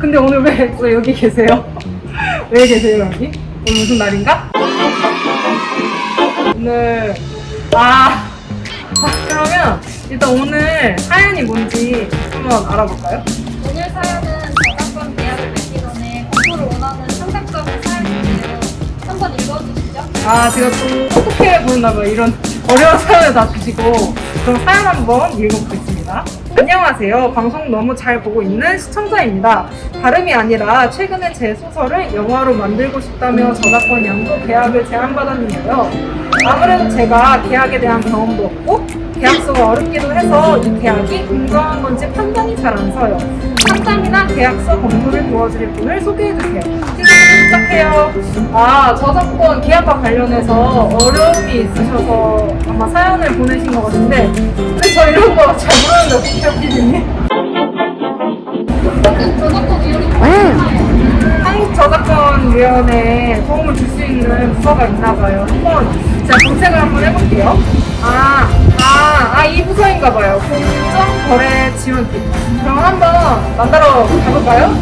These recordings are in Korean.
근데 오늘 왜, 왜 여기 계세요? 왜 계세요 여기? 오늘 무슨 날인가? 오늘 아, 아 그러면 일단 오늘 사연이 뭔지 한번 알아볼까요? 오늘 사연은 저작권 계약을 맺기 전에 공부를 원하는 상상적인 사연인데요. 한번 읽어주시죠. 아 제가 좀 똑똑해 보였나 봐요 이런 어려운 사연을 다 주시고 그럼 사연 한번 읽어보겠습니다 안녕하세요. 방송 너무 잘 보고 있는 시청자입니다. 다름이 아니라 최근에 제 소설을 영화로 만들고 싶다며 저작권 양도 계약을 제안받았는데요. 아무래도 제가 계약에 대한 경험도 없고 계약서가 어렵기도 해서 이 계약이 공정한 건지 판단이 잘 안 서요. 상담이나 계약서 검토를 도와드릴 분을 소개해주세요. 시작해요. 아, 저작권 계약과 관련해서 어려움이 있으셔서 아마 사연을 보내신 것 같은데, 근데 저 이런 거 잘 모르는데 어떻게 피디님? 저작권 이용이 한국저작권위원회에 도움을 줄 수 있는 부서가 있나 봐요. 한번 제가 검색을 한번 해볼게요. 아, 아, 아, 이 부서인가 봐요. 공정 거래 지원팀. 그럼 한번 만나러 가볼까요?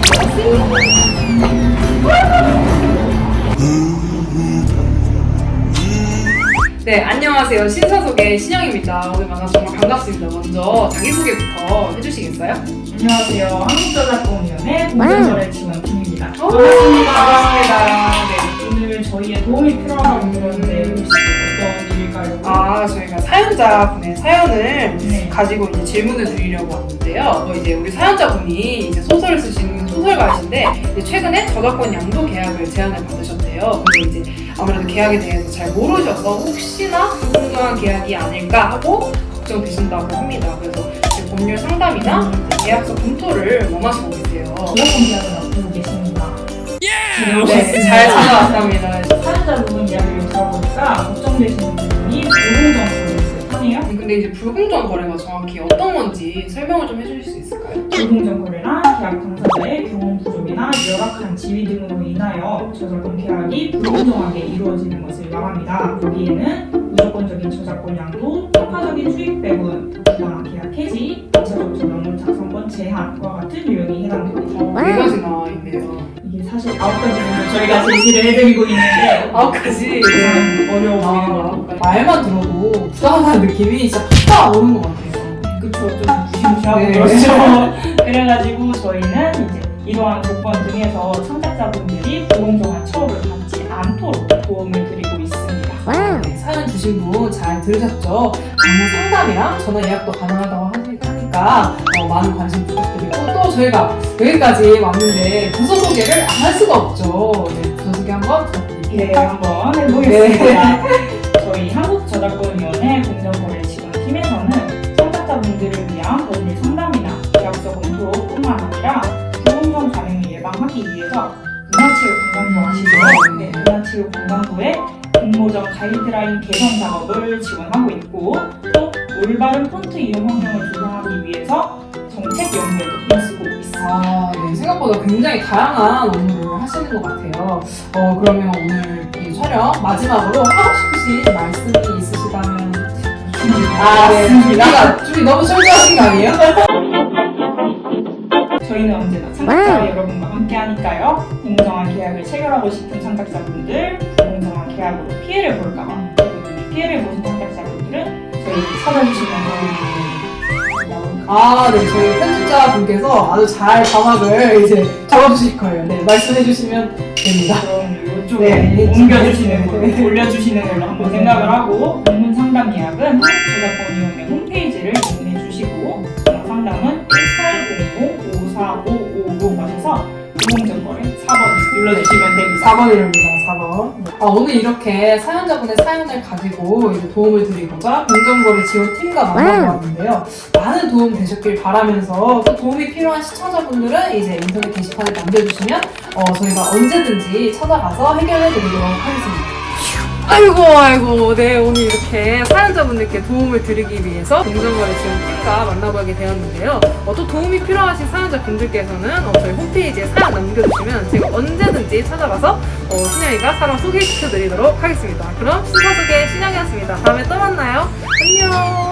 네, 안녕하세요. 신사속의 신영입니다. 오늘 만나서 정말 반갑습니다. 먼저 자기소개부터 해주시겠어요? 안녕하세요. 한국저작권위원회 공정거래 지원팀입니다. 오, 반갑습니다. 네. 오늘 저희의 도움이 필요하다고 들었는데 저희가 사연자분의 사연을 네. 가지고 이제 질문을 드리려고 왔는데요. 뭐 이제 우리 사연자분이 이제 소설을 쓰시는 소설가이신데 이제 최근에 저작권 양도 계약을 제안을 받으셨대요. 근데 이제 아무래도 계약에 대해서 잘 모르셔서 혹시나 불공정한 계약이 아닐까 하고 걱정되신다고 합니다. 그래서 이제 법률 상담이나 이제 계약서 검토를 원하시고 계세요. 저작권 계약을 앞두고 계십니다. 네, 잘 찾아왔답니다. 사연자분 이야기를 들어보니까 걱정되시는 근데 이제 불공정 거래가 정확히 어떤 건지 설명을 좀 해주실 수 있을까요? 불공정 거래란 계약 당사자의 경험 부족이나 열악한 지위 등으로 인하여 저작권 계약이 불공정하게 이루어지는 것을 말합니다. 여기에는 무조건적인 저작권 양도, 평가적인 수익 배분, 부당한 계약 해지, 2차적 저작물 작성권 제한과 같은 유형이 해당됩니다. 어, 네 가지나 있네요. 사실 아홉 가지를 저희가 제시를 해드리고 있는데 아홉 가지. 참 어려워 보이는 것 같아요. 말만 들어도 부당하다는 느낌이 진짜 팍 오는 것 같아요. 그쵸 좀 무시무시하고 네. 그렇죠 그래가지고 저희는 이제 이러한 조건 등에서 창작자분들이 불공정한 처우를 받지 않도록 도움을 드리고 있습니다 네, 사연 주신 분 잘 들으셨죠? 방문 상담이랑 전화 예약도 가능하다고 하니- 하니까 어, 많은 관심 부탁드리고 또 저희가 여기까지 왔는데 부서 소개를 안 할 수가 없죠. 네, 부서 소개 한번 부탁드릴게요. 네 한번 해보겠습니다 저희 한국저작권위원회 공정거래지원팀에서는 창작자분들을 위한 법률 상담이나 계약서 검토뿐만 아니라 불공정 관행을 예방하기 위해서 문화체육관광부 아시죠? 네, 문화체육관광부의 공모전 가이드라인 개선 작업을 지원하고 있고 또 올바른 폰트 이용 환경을 조성하기 위해서 정책 연구에도 있습니다. 아, 네, 생각보다 굉장히 다양한 업무를 하시는 것 같아요. 어, 그러면 오늘 이 촬영 마지막으로 하고 싶으신 말씀이 있으시다면 아, 네. 준비가 준비 너무 철저하신 거 아니에요? 저희는 언제나 창작자 여러분과 함께 하니까요. 공정한 계약을 체결하고 싶은 창작자분들, 불공정한 계약으로 피해를 볼까봐 피해를 보신 창작자분들은 저희 찾아주시면 아, 네, 저희 편집자 분께서 아주 잘 자막을 이제 적어주실 거예요. 네, 말씀해 주시면 됩니다. 그럼 이쪽에 네, 옮겨주시는 걸로, 네. 올려주시는 걸로 한번 생각을 하고 전문 상담 예약은 한국저작권위원회 4번이랍니다, 4번. 아, 오늘 이렇게 사연자분의 사연을 가지고 이제 도움을 드리고자 공정거래 지원팀과 만나보았는데요. 많은 도움 되셨길 바라면서 또 도움이 필요한 시청자분들은 이제 인터넷 게시판에 남겨주시면 어, 저희가 언제든지 찾아가서 해결해 드리도록 하겠습니다. 아이고 아이고 네 오늘 이렇게 사용자분들께 도움을 드리기 위해서 동전거래 지원 팁과 만나보게 되었는데요. 어, 또 도움이 필요하신 사용자분들께서는 어, 저희 홈페이지에 사연 남겨주시면 제가 언제든지 찾아가서 어, 신영이가 사람 소개시켜드리도록 하겠습니다. 그럼 순서 소개 신영이었습니다. 다음에 또 만나요. 안녕!